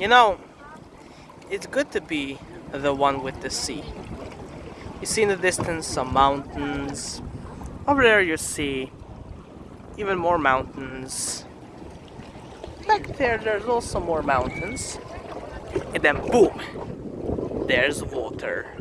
You know, it's good to be the one with the sea. You see in the distance some mountains. Over there you see even more mountains. Back there there's also more mountains. And then boom! There's water.